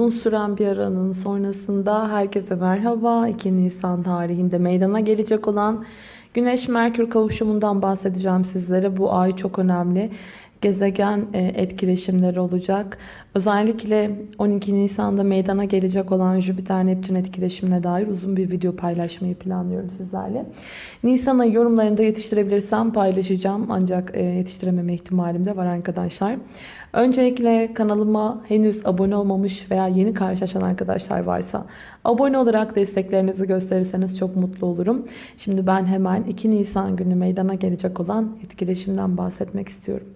Uzun süren bir aranın sonrasında herkese merhaba. 2 Nisan tarihinde meydana gelecek olan Güneş-Merkür kavuşumundan bahsedeceğim sizlere. Bu ay çok önemli. Gezegen e, etkileşimleri olacak. Özellikle 12 Nisan'da meydana gelecek olan Jüpiter-Neptün etkileşimine dair uzun bir video paylaşmayı planlıyorum sizlerle. Nisan ayı yorumlarında yetiştirebilirsem paylaşacağım. Ancak e, yetiştirememe ihtimalim de var arkadaşlar. Öncelikle kanalıma henüz abone olmamış veya yeni karşılaşan arkadaşlar varsa abone olarak desteklerinizi gösterirseniz çok mutlu olurum. Şimdi ben hemen 2 Nisan günü meydana gelecek olan etkileşimden bahsetmek istiyorum.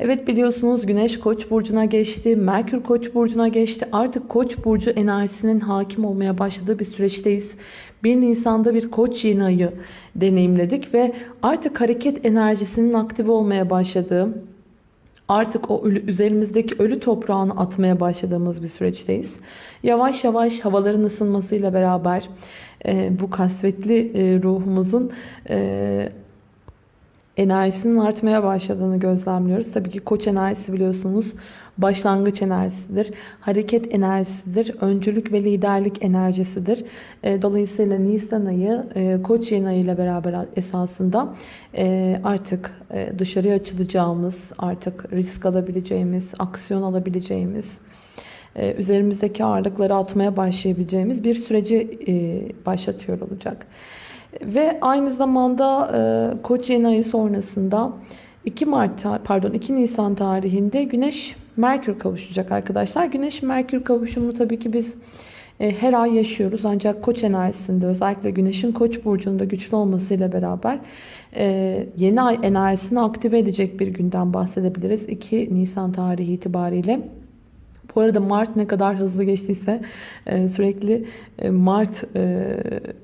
Evet biliyorsunuz Güneş Koç burcuna geçti, Merkür Koç burcuna geçti. Artık Koç burcu enerjisinin hakim olmaya başladığı bir süreçteyiz. 1 Nisan'da bir Koç yeni ayı deneyimledik ve artık hareket enerjisinin aktive olmaya başladığı, artık o ölü, üzerimizdeki ölü toprağını atmaya başladığımız bir süreçteyiz. Yavaş yavaş havaların ısınmasıyla beraber e, bu kasvetli e, ruhumuzun e, enerjisinin artmaya başladığını gözlemliyoruz. Tabii ki koç enerjisi biliyorsunuz başlangıç enerjisidir. Hareket enerjisidir. Öncülük ve liderlik enerjisidir. E, dolayısıyla Nisan ayı e, koç yeni ayı ile beraber esasında e, artık dışarıya açılacağımız, artık risk alabileceğimiz, aksiyon alabileceğimiz, üzerimizdeki ağırlıkları atmaya başlayabileceğimiz bir süreci başlatıyor olacak. Ve aynı zamanda e, Koç yeni ayı sonrasında 2 Mart pardon 2 Nisan tarihinde Güneş Merkür kavuşacak arkadaşlar. Güneş Merkür kavuşumunu tabii ki biz e, her ay yaşıyoruz. Ancak Koç enerjisinde özellikle Güneş'in Koç burcunda güçlü olmasıyla beraber e, yeni ay enerjisini aktive edecek bir günden bahsedebiliriz. 2 Nisan tarihi itibariyle. Bu arada Mart ne kadar hızlı geçtiyse e, sürekli e, Mart e,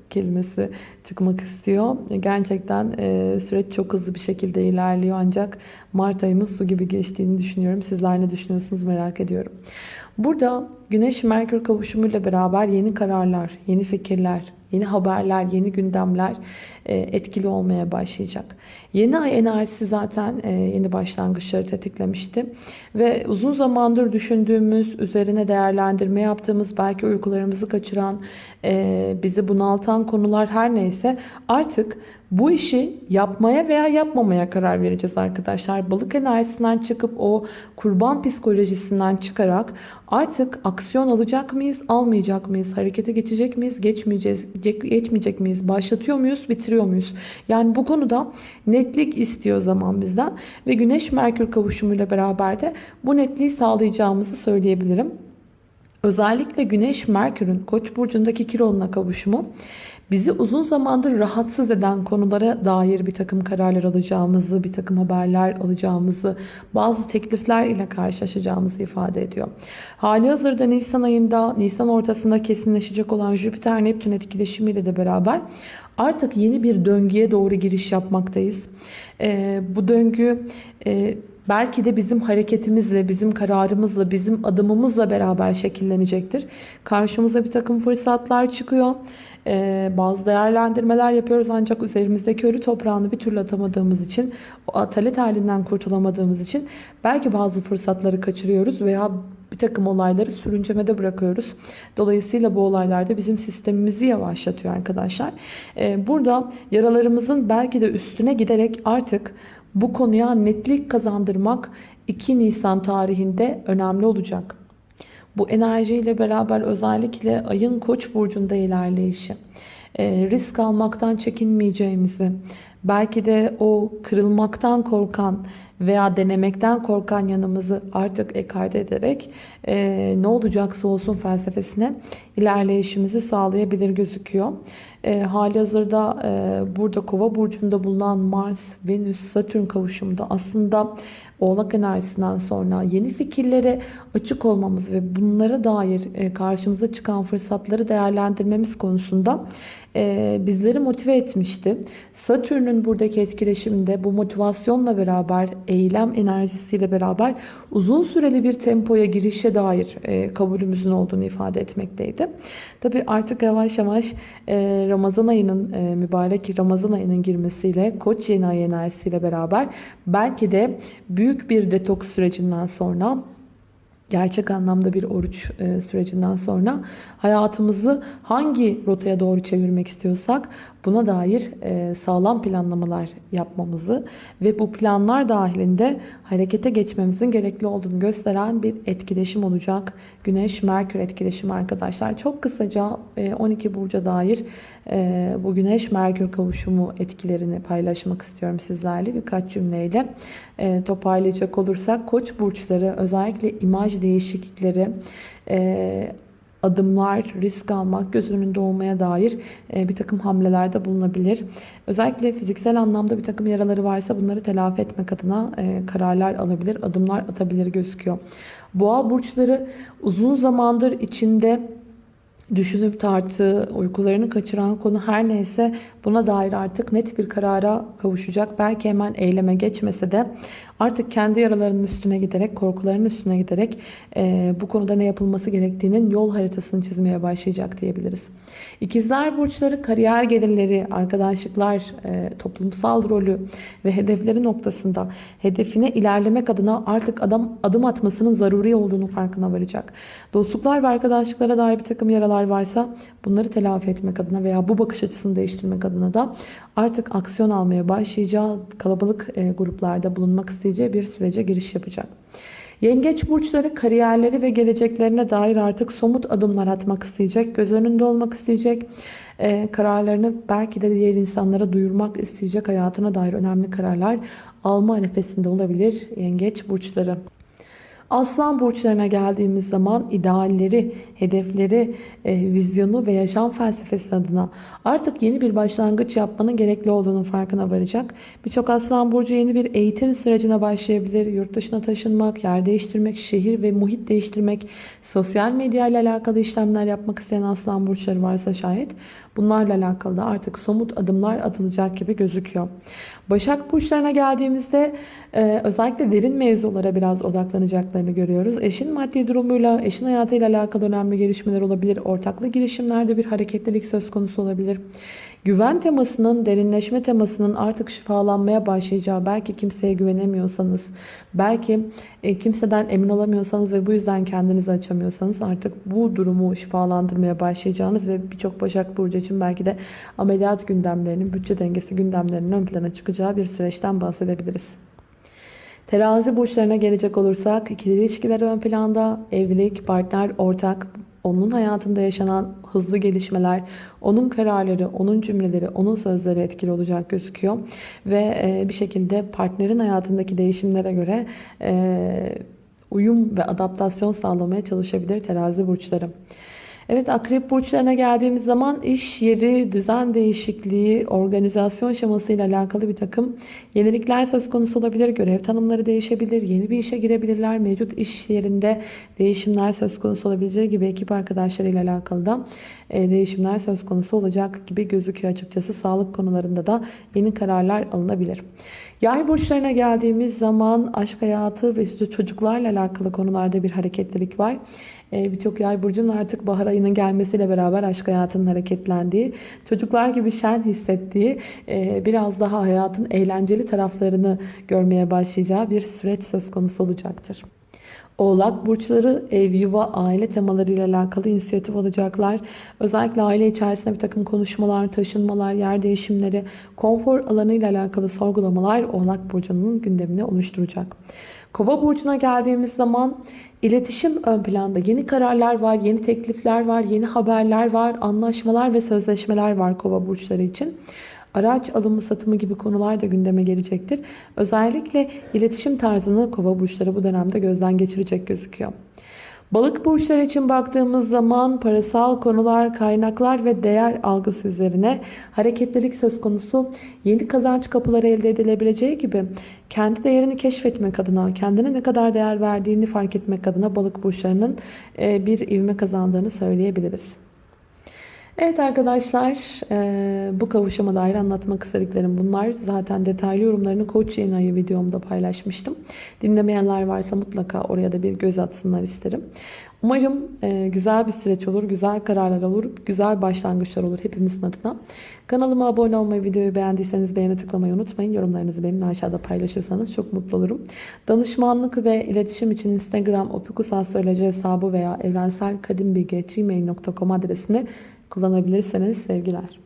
kelimesi çıkmak istiyor. Gerçekten süreç çok hızlı bir şekilde ilerliyor ancak Mart ayımız su gibi geçtiğini düşünüyorum. Sizler ne düşünüyorsunuz merak ediyorum. Burada Güneş-Merkür kavuşumuyla beraber yeni kararlar, yeni fikirler, yeni haberler, yeni gündemler e, etkili olmaya başlayacak. Yeni ay enerjisi zaten e, yeni başlangıçları tetiklemişti. Ve uzun zamandır düşündüğümüz, üzerine değerlendirme yaptığımız, belki uykularımızı kaçıran, e, bizi bunaltan konular her neyse artık bu işi yapmaya veya yapmamaya karar vereceğiz arkadaşlar. Balık enerjisinden çıkıp o kurban psikolojisinden çıkarak artık aksiyon alacak mıyız, almayacak mıyız? Harekete geçecek miyiz, geçmeyeceğiz, geçmeyecek miyiz? Başlatıyor muyuz, bitiriyor muyuz? Yani bu konuda netlik istiyor zaman bizden ve Güneş Merkür kavuşumuyla beraber de bu netliği sağlayacağımızı söyleyebilirim. Özellikle Güneş Merkür'ün Koç burcundaki Kiron'la kavuşumu bizi uzun zamandır rahatsız eden konulara dair bir takım kararlar alacağımızı, bir takım haberler alacağımızı, bazı teklifler ile karşılaşacağımızı ifade ediyor. Hali hazırda Nisan ayında, Nisan ortasında kesinleşecek olan Jüpiter-Neptün etkileşimiyle de beraber artık yeni bir döngüye doğru giriş yapmaktayız. Ee, bu döngü... E, belki de bizim hareketimizle, bizim kararımızla, bizim adımımızla beraber şekillenecektir. Karşımıza bir takım fırsatlar çıkıyor. Ee, bazı değerlendirmeler yapıyoruz ancak üzerimizdeki ölü toprağını bir türlü atamadığımız için, o atalet halinden kurtulamadığımız için belki bazı fırsatları kaçırıyoruz veya bir takım olayları sürüncemede bırakıyoruz. Dolayısıyla bu olaylarda bizim sistemimizi yavaşlatıyor arkadaşlar. Ee, burada yaralarımızın belki de üstüne giderek artık bu konuya netlik kazandırmak 2 Nisan tarihinde önemli olacak. Bu enerjiyle beraber özellikle ayın koç burcunda ilerleyişi, e, risk almaktan çekinmeyeceğimizi, belki de o kırılmaktan korkan veya denemekten korkan yanımızı artık ekarte ederek e, ne olacaksa olsun felsefesine ilerleyişimizi sağlayabilir gözüküyor. E, hali hazırda e, burada kova burcunda bulunan Mars, Venüs, Satürn kavuşumunda aslında Oğlak enerjisinden sonra yeni fikirlere açık olmamız ve bunlara dair e, karşımıza çıkan fırsatları değerlendirmemiz konusunda e, bizleri motive etmişti. Satürn'ün buradaki etkileşiminde bu motivasyonla beraber, eylem enerjisiyle beraber uzun süreli bir tempoya girişe dair e, kabulümüzün olduğunu ifade etmekteydi. Tabi artık yavaş yavaş Ramazan ayının, mübarek Ramazan ayının girmesiyle, Koç yeni ay enerjisiyle beraber belki de büyük bir detoks sürecinden sonra gerçek anlamda bir oruç e, sürecinden sonra hayatımızı hangi rotaya doğru çevirmek istiyorsak buna dair e, sağlam planlamalar yapmamızı ve bu planlar dahilinde harekete geçmemizin gerekli olduğunu gösteren bir etkileşim olacak. Güneş-Merkür etkileşimi arkadaşlar. Çok kısaca 12 burca dair bu Güneş-Merkür kavuşumu etkilerini paylaşmak istiyorum sizlerle birkaç cümleyle. Toparlayacak olursak Koç burçları özellikle imaj değişiklikleri, adımlar, risk almak, göz önünde olmaya dair bir takım hamlelerde bulunabilir. Özellikle fiziksel anlamda bir takım yaraları varsa bunları telafi etmek adına kararlar alabilir, adımlar atabilir gözüküyor. Boğa burçları uzun zamandır içinde düşünüp tarttığı, uykularını kaçıran konu her neyse buna dair artık net bir karara kavuşacak. Belki hemen eyleme geçmese de artık kendi yaralarının üstüne giderek, korkularının üstüne giderek e, bu konuda ne yapılması gerektiğinin yol haritasını çizmeye başlayacak diyebiliriz. İkizler burçları kariyer gelirleri, arkadaşlıklar, e, toplumsal rolü ve hedefleri noktasında hedefine ilerlemek adına artık adam adım atmasının zaruri olduğunu farkına varacak. Dostluklar ve arkadaşlıklara dair bir takım yaralar varsa bunları telafi etmek adına veya bu bakış açısını değiştirmek adına da artık aksiyon almaya başlayacağı kalabalık e, gruplarda bulunmak isteyeceği bir sürece giriş yapacak. Yengeç burçları kariyerleri ve geleceklerine dair artık somut adımlar atmak isteyecek. Göz önünde olmak isteyecek. Ee, kararlarını belki de diğer insanlara duyurmak isteyecek. Hayatına dair önemli kararlar alma arifesinde olabilir yengeç burçları. Aslan burçlarına geldiğimiz zaman idealleri, hedefleri, e, vizyonu ve yaşam felsefesi adına artık yeni bir başlangıç yapmanın gerekli olduğunu farkına varacak. Birçok aslan burcu yeni bir eğitim sürecine başlayabilir. Yurt dışına taşınmak, yer değiştirmek, şehir ve muhit değiştirmek, sosyal medya ile alakalı işlemler yapmak isteyen aslan burçları varsa şayet bunlarla alakalı da artık somut adımlar atılacak gibi gözüküyor. Başak burçlarına geldiğimizde e, özellikle derin mevzulara biraz odaklanacaklarını görüyoruz. Eşin maddi durumuyla, eşin hayatıyla alakalı önemli gelişmeler olabilir. Ortaklı girişimlerde bir hareketlilik söz konusu olabilir. Güven temasının, derinleşme temasının artık şifalanmaya başlayacağı, belki kimseye güvenemiyorsanız, belki e, kimseden emin olamıyorsanız ve bu yüzden kendinizi açamıyorsanız artık bu durumu şifalandırmaya başlayacağınız ve birçok Başak Burcu için belki de ameliyat gündemlerinin, bütçe dengesi gündemlerinin ön plana çıkacağı bir süreçten bahsedebiliriz. Terazi burçlarına gelecek olursak ikili ilişkiler ön planda, evlilik, partner, ortak, onun hayatında yaşanan hızlı gelişmeler, onun kararları, onun cümleleri, onun sözleri etkili olacak gözüküyor. Ve e, bir şekilde partnerin hayatındaki değişimlere göre e, uyum ve adaptasyon sağlamaya çalışabilir terazi burçları. Evet akrep burçlarına geldiğimiz zaman iş yeri, düzen değişikliği, organizasyon şemasıyla alakalı bir takım yenilikler söz konusu olabilir. Görev tanımları değişebilir, yeni bir işe girebilirler. Mevcut iş yerinde değişimler söz konusu olabileceği gibi ekip arkadaşlarıyla alakalı da e, değişimler söz konusu olacak gibi gözüküyor açıkçası. Sağlık konularında da yeni kararlar alınabilir. Yay burçlarına geldiğimiz zaman aşk hayatı ve çocuklarla alakalı konularda bir hareketlilik var. Ee, birçok yay burcunun artık bahar ayının gelmesiyle beraber aşk hayatının hareketlendiği, çocuklar gibi şen hissettiği, e, biraz daha hayatın eğlenceli taraflarını görmeye başlayacağı bir süreç söz konusu olacaktır. Oğlak burçları ev, yuva, aile temalarıyla alakalı inisiyatif alacaklar. Özellikle aile içerisinde bir takım konuşmalar, taşınmalar, yer değişimleri, konfor alanıyla alakalı sorgulamalar Oğlak burcunun gündemini oluşturacak. Kova burcuna geldiğimiz zaman iletişim ön planda. Yeni kararlar var, yeni teklifler var, yeni haberler var, anlaşmalar ve sözleşmeler var kova burçları için. Araç alımı satımı gibi konular da gündeme gelecektir. Özellikle iletişim tarzını kova burçları bu dönemde gözden geçirecek gözüküyor. Balık burçları için baktığımız zaman parasal konular, kaynaklar ve değer algısı üzerine hareketlilik söz konusu yeni kazanç kapıları elde edilebileceği gibi kendi değerini keşfetmek adına, kendine ne kadar değer verdiğini fark etmek adına balık burçlarının e, bir ivme kazandığını söyleyebiliriz. Evet arkadaşlar e, bu kavuşama dair anlatmak istediklerim bunlar. Zaten detaylı yorumlarını Koç yeni ayı videomda paylaşmıştım. Dinlemeyenler varsa mutlaka oraya da bir göz atsınlar isterim. Umarım e, güzel bir süreç olur, güzel kararlar olur, güzel başlangıçlar olur hepimizin adına. Kanalıma abone olmayı, videoyu beğendiyseniz beğene tıklamayı unutmayın. Yorumlarınızı benimle aşağıda paylaşırsanız çok mutlu olurum. Danışmanlık ve iletişim için Instagram opikusastroloji hesabı veya evrenselkadimbilgi.gmail.com adresini kullanabilirsiniz. Sevgiler.